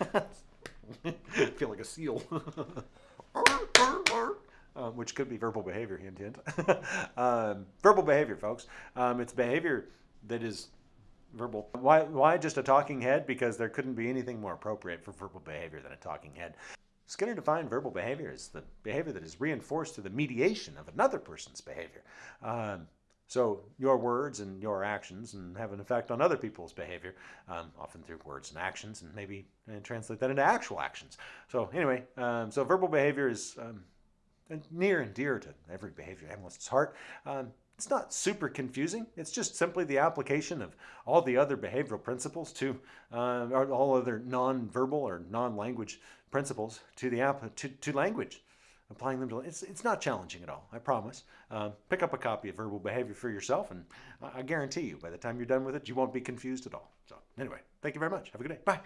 I feel like a seal. um, which could be verbal behavior, hint, hint. um, verbal behavior, folks. Um, it's behavior that is verbal. Why, why just a talking head? Because there couldn't be anything more appropriate for verbal behavior than a talking head. Skinner defined verbal behavior as the behavior that is reinforced through the mediation of another person's behavior. Um, so your words and your actions and have an effect on other people's behavior, um, often through words and actions, and maybe and uh, translate that into actual actions. So anyway, um, so verbal behavior is um, near and dear to every behavior analyst's heart. Um, it's not super confusing. It's just simply the application of all the other behavioral principles to uh, all other non-verbal or non-language principles to the app to, to language applying them to it's it's not challenging at all i promise. Um, pick up a copy of verbal behavior for yourself and I guarantee you by the time you're done with it you won't be confused at all. So anyway thank you very much. Have a good day. Bye